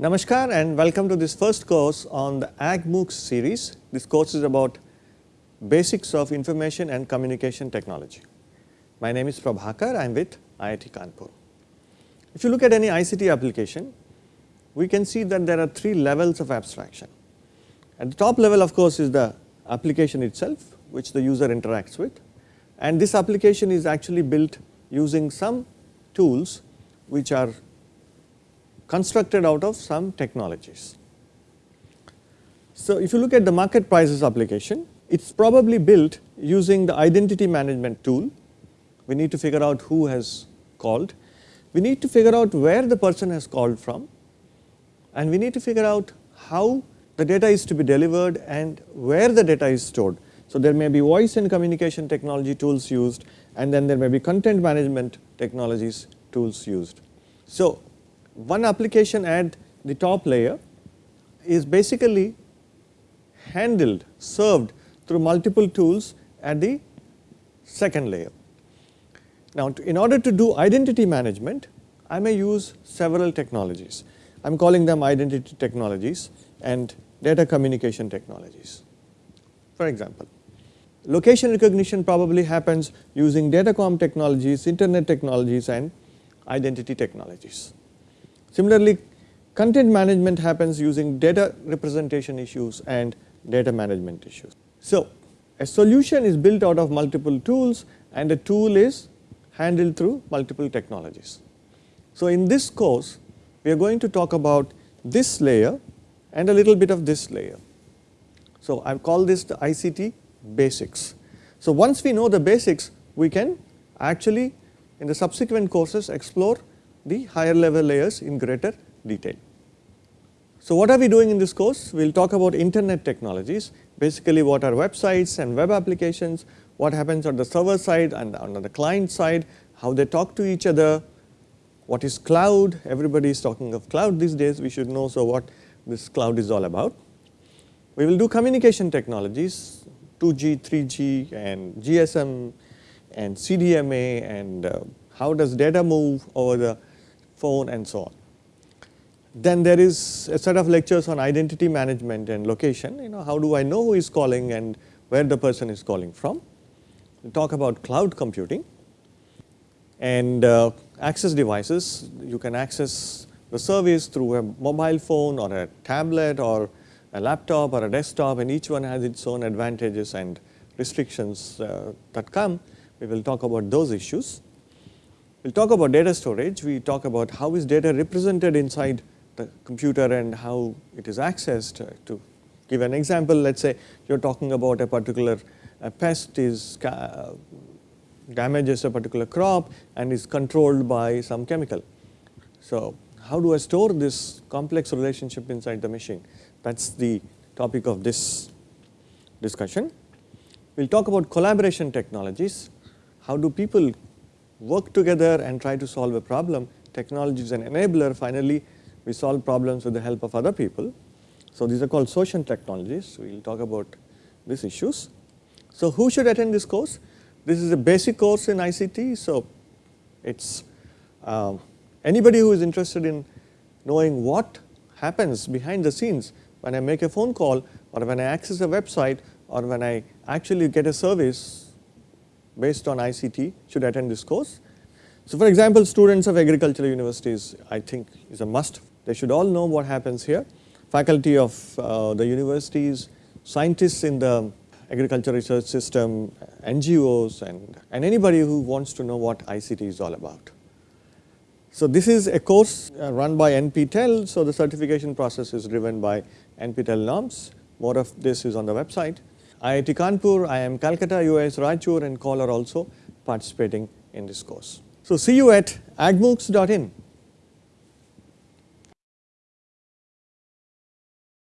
Namaskar and welcome to this first course on the AgMOOCs series. This course is about basics of information and communication technology. My name is Prabhakar, I am with IIT Kanpur. If you look at any ICT application, we can see that there are three levels of abstraction. At the top level of course is the application itself which the user interacts with and this application is actually built using some tools which are constructed out of some technologies. So, if you look at the market prices application, it is probably built using the identity management tool. We need to figure out who has called. We need to figure out where the person has called from and we need to figure out how the data is to be delivered and where the data is stored. So, there may be voice and communication technology tools used and then there may be content management technologies tools used. So, one application at the top layer is basically handled, served through multiple tools at the second layer. Now, in order to do identity management, I may use several technologies. I am calling them identity technologies and data communication technologies. For example, location recognition probably happens using datacom technologies, internet technologies and identity technologies. Similarly, content management happens using data representation issues and data management issues. So, a solution is built out of multiple tools and a tool is handled through multiple technologies. So, in this course we are going to talk about this layer and a little bit of this layer. So, I call this the ICT basics. So, once we know the basics we can actually in the subsequent courses explore the higher level layers in greater detail. So, what are we doing in this course? We will talk about internet technologies, basically what are websites and web applications, what happens on the server side and on the client side, how they talk to each other, what is cloud, everybody is talking of cloud these days, we should know so what this cloud is all about. We will do communication technologies, 2G, 3G and GSM and CDMA and uh, how does data move over the phone and so on. Then there is a set of lectures on identity management and location, you know how do I know who is calling and where the person is calling from. We talk about cloud computing and uh, access devices, you can access the service through a mobile phone or a tablet or a laptop or a desktop and each one has its own advantages and restrictions uh, that come. We will talk about those issues. We will talk about data storage, we talk about how is data represented inside the computer and how it is accessed. Uh, to give an example, let us say you are talking about a particular a pest is uh, damages a particular crop and is controlled by some chemical. So, how do I store this complex relationship inside the machine? That is the topic of this discussion. We will talk about collaboration technologies. How do people work together and try to solve a problem. Technology is an enabler. Finally, we solve problems with the help of other people. So, these are called social technologies. We will talk about these issues. So, who should attend this course? This is a basic course in ICT. So, it is uh, anybody who is interested in knowing what happens behind the scenes when I make a phone call or when I access a website or when I actually get a service based on ICT should attend this course. So, for example, students of agricultural universities I think is a must. They should all know what happens here. Faculty of uh, the universities, scientists in the agriculture research system, NGOs and, and anybody who wants to know what ICT is all about. So, this is a course uh, run by NPTEL. So, the certification process is driven by NPTEL norms. More of this is on the website. IIT Kanpur, IIM Calcutta, UAS Raichur and are also participating in this course. So see you at agmoocs.in.